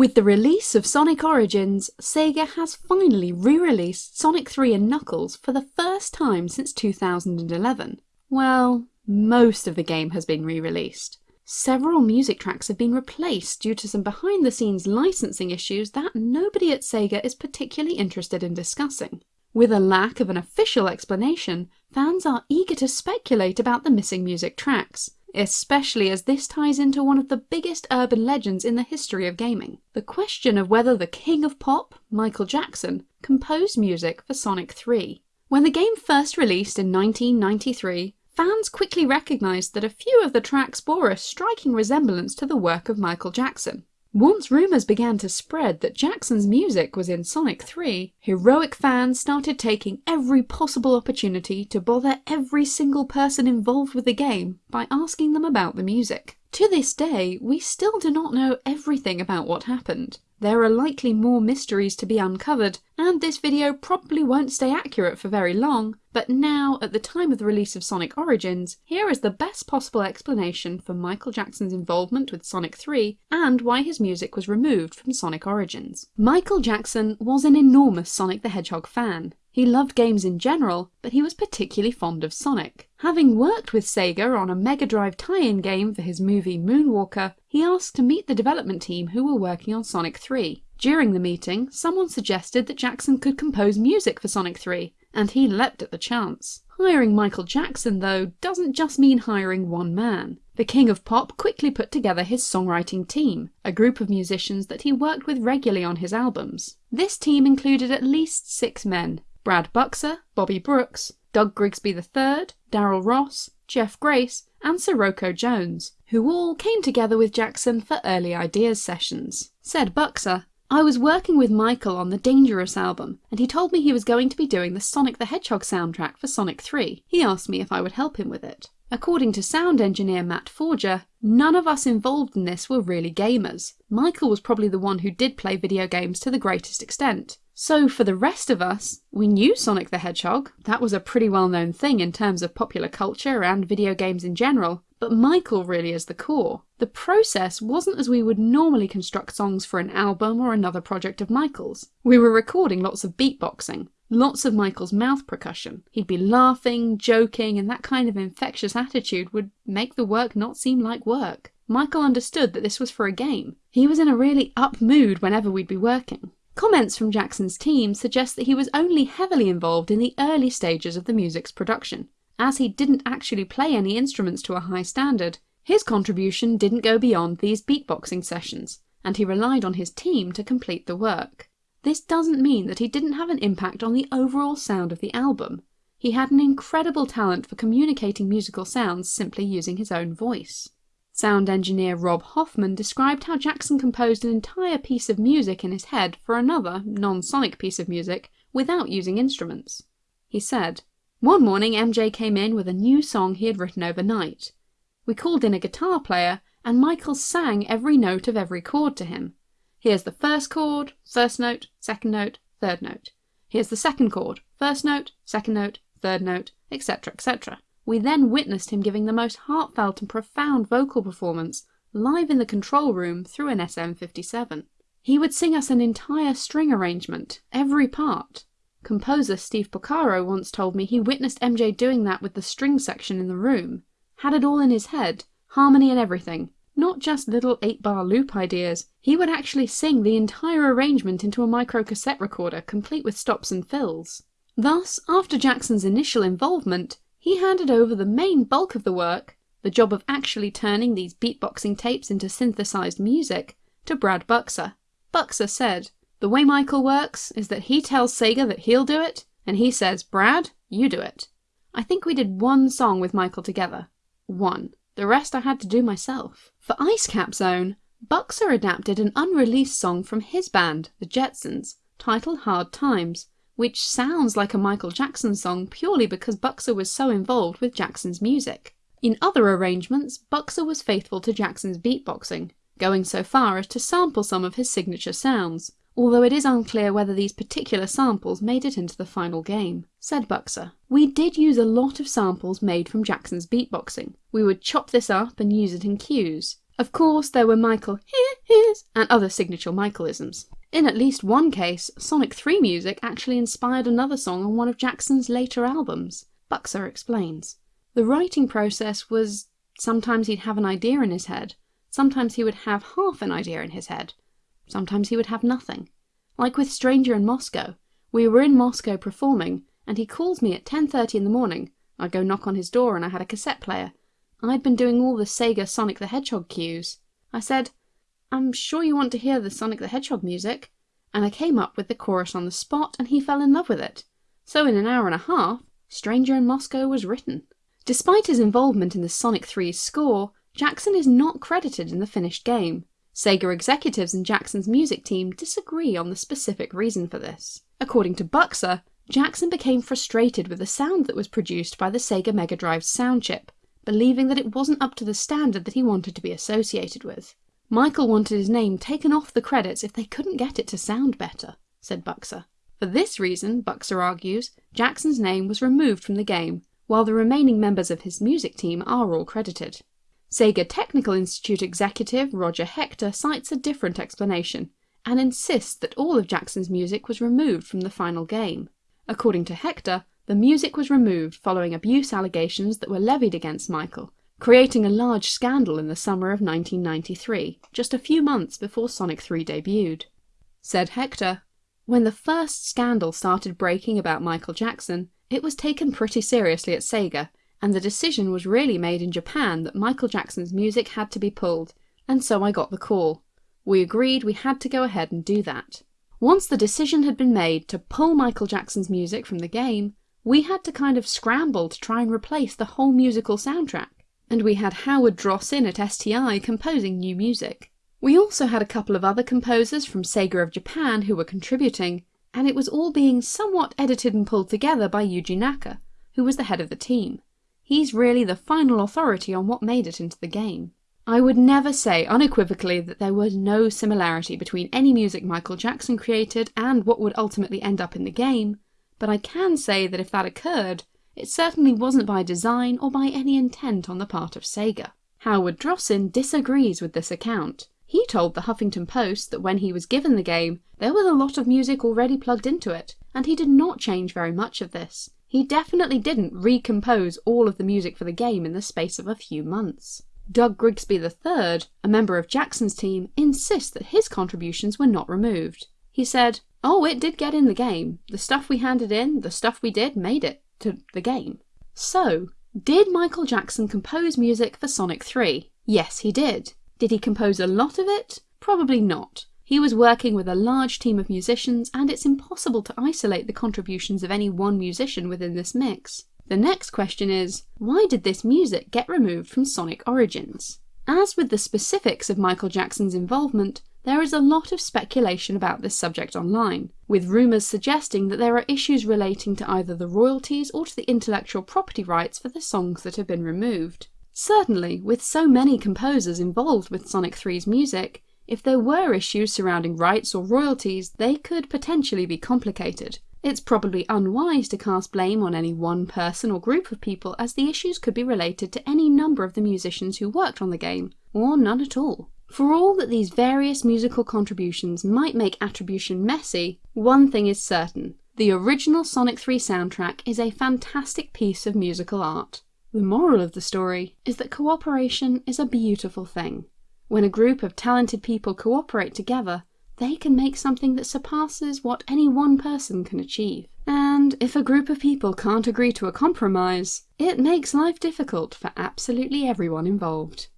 With the release of Sonic Origins, Sega has finally re-released Sonic 3 and Knuckles for the first time since 2011. Well, most of the game has been re-released. Several music tracks have been replaced due to some behind the scenes licensing issues that nobody at Sega is particularly interested in discussing. With a lack of an official explanation, fans are eager to speculate about the missing music tracks, especially as this ties into one of the biggest urban legends in the history of gaming. The question of whether the king of pop, Michael Jackson, composed music for Sonic 3. When the game first released in 1993, fans quickly recognised that a few of the tracks bore a striking resemblance to the work of Michael Jackson. Once rumours began to spread that Jackson's music was in Sonic 3, heroic fans started taking every possible opportunity to bother every single person involved with the game by asking them about the music. To this day, we still do not know everything about what happened. There are likely more mysteries to be uncovered, and this video probably won't stay accurate for very long, but now, at the time of the release of Sonic Origins, here is the best possible explanation for Michael Jackson's involvement with Sonic 3 and why his music was removed from Sonic Origins. Michael Jackson was an enormous Sonic the Hedgehog fan. He loved games in general, but he was particularly fond of Sonic. Having worked with Sega on a Mega Drive tie-in game for his movie Moonwalker, he asked to meet the development team who were working on Sonic 3. During the meeting, someone suggested that Jackson could compose music for Sonic 3, and he leapt at the chance. Hiring Michael Jackson, though, doesn't just mean hiring one man. The King of Pop quickly put together his songwriting team, a group of musicians that he worked with regularly on his albums. This team included at least six men, Brad Buxer, Bobby Brooks, Doug Grigsby III, Daryl Ross, Jeff Grace, and Cirocco Jones, who all came together with Jackson for early ideas sessions. Said Buxer, I was working with Michael on the Dangerous album, and he told me he was going to be doing the Sonic the Hedgehog soundtrack for Sonic 3. He asked me if I would help him with it. According to sound engineer Matt Forger, none of us involved in this were really gamers. Michael was probably the one who did play video games to the greatest extent, so for the rest of us, we knew Sonic the Hedgehog, that was a pretty well known thing in terms of popular culture and video games in general, but Michael really is the core. The process wasn't as we would normally construct songs for an album or another project of Michael's. We were recording lots of beatboxing, lots of Michael's mouth percussion. He'd be laughing, joking, and that kind of infectious attitude would make the work not seem like work. Michael understood that this was for a game. He was in a really up mood whenever we'd be working. Comments from Jackson's team suggest that he was only heavily involved in the early stages of the music's production, as he didn't actually play any instruments to a high standard. His contribution didn't go beyond these beatboxing sessions, and he relied on his team to complete the work. This doesn't mean that he didn't have an impact on the overall sound of the album. He had an incredible talent for communicating musical sounds simply using his own voice. Sound engineer Rob Hoffman described how Jackson composed an entire piece of music in his head for another, non-sonic piece of music without using instruments. He said, One morning MJ came in with a new song he had written overnight. We called in a guitar player and Michael sang every note of every chord to him. Here's the first chord, first note, second note, third note. Here's the second chord, first note, second note, third note, etc., etc. We then witnessed him giving the most heartfelt and profound vocal performance live in the control room through an SM57. He would sing us an entire string arrangement, every part. Composer Steve Porcaro once told me he witnessed MJ doing that with the string section in the room. Had it all in his head, harmony and everything. Not just little 8-bar loop ideas, he would actually sing the entire arrangement into a micro cassette recorder complete with stops and fills. Thus, after Jackson's initial involvement, he handed over the main bulk of the work, the job of actually turning these beatboxing tapes into synthesized music, to Brad Buxer. Buxer said, The way Michael works is that he tells Sega that he'll do it, and he says, Brad, you do it. I think we did one song with Michael together. One. The rest I had to do myself. For Ice Cap Zone, Buxer adapted an unreleased song from his band, the Jetzons, titled Hard Times, which sounds like a Michael Jackson song purely because Buxer was so involved with Jackson's music. In other arrangements, Buxer was faithful to Jackson's beatboxing, going so far as to sample some of his signature sounds, although it is unclear whether these particular samples made it into the final game. Said Buxer, We did use a lot of samples made from Jackson's beatboxing. We would chop this up and use it in cues. Of course, there were Michael and other signature Michaelisms. In at least one case, Sonic 3 music actually inspired another song on one of Jackson's later albums. Buxer explains. The writing process was sometimes he'd have an idea in his head, sometimes he would have half an idea in his head, sometimes he would have nothing. Like with Stranger in Moscow, we were in Moscow performing, and he calls me at 10.30 in the morning. I go knock on his door and I had a cassette player. I'd been doing all the Sega Sonic the Hedgehog cues. I said, I'm sure you want to hear the Sonic the Hedgehog music. And I came up with the chorus on the spot and he fell in love with it. So in an hour and a half, Stranger in Moscow was written. Despite his involvement in the Sonic 3's score, Jackson is not credited in the finished game. Sega executives and Jackson's music team disagree on the specific reason for this. According to Buxer, Jackson became frustrated with the sound that was produced by the Sega Mega Drive's sound chip, believing that it wasn't up to the standard that he wanted to be associated with. Michael wanted his name taken off the credits if they couldn't get it to sound better, said Buxer. For this reason, Buxer argues, Jackson's name was removed from the game, while the remaining members of his music team are all credited. Sega Technical Institute executive Roger Hector cites a different explanation, and insists that all of Jackson's music was removed from the final game. According to Hector, the music was removed following abuse allegations that were levied against Michael, creating a large scandal in the summer of 1993, just a few months before Sonic 3 debuted. Said Hector, When the first scandal started breaking about Michael Jackson, it was taken pretty seriously at Sega, and the decision was really made in Japan that Michael Jackson's music had to be pulled, and so I got the call. We agreed we had to go ahead and do that. Once the decision had been made to pull Michael Jackson's music from the game, we had to kind of scramble to try and replace the whole musical soundtrack. And we had Howard Drossin at STI composing new music. We also had a couple of other composers from Sega of Japan who were contributing, and it was all being somewhat edited and pulled together by Yuji Naka, who was the head of the team. He's really the final authority on what made it into the game. I would never say unequivocally that there was no similarity between any music Michael Jackson created and what would ultimately end up in the game, but I can say that if that occurred, it certainly wasn't by design or by any intent on the part of Sega. Howard Drossin disagrees with this account. He told the Huffington Post that when he was given the game, there was a lot of music already plugged into it, and he did not change very much of this. He definitely didn't recompose all of the music for the game in the space of a few months. Doug Grigsby III, a member of Jackson's team, insists that his contributions were not removed. He said, Oh, it did get in the game. The stuff we handed in, the stuff we did, made it to the game. So, did Michael Jackson compose music for Sonic 3? Yes, he did. Did he compose a lot of it? Probably not. He was working with a large team of musicians, and it's impossible to isolate the contributions of any one musician within this mix. The next question is, why did this music get removed from Sonic Origins? As with the specifics of Michael Jackson's involvement, there is a lot of speculation about this subject online, with rumours suggesting that there are issues relating to either the royalties or to the intellectual property rights for the songs that have been removed. Certainly, with so many composers involved with Sonic 3's music, if there were issues surrounding rights or royalties, they could potentially be complicated. It's probably unwise to cast blame on any one person or group of people as the issues could be related to any number of the musicians who worked on the game, or none at all. For all that these various musical contributions might make attribution messy, one thing is certain. The original Sonic 3 soundtrack is a fantastic piece of musical art. The moral of the story is that cooperation is a beautiful thing. When a group of talented people cooperate together, they can make something that surpasses what any one person can achieve. And if a group of people can't agree to a compromise, it makes life difficult for absolutely everyone involved.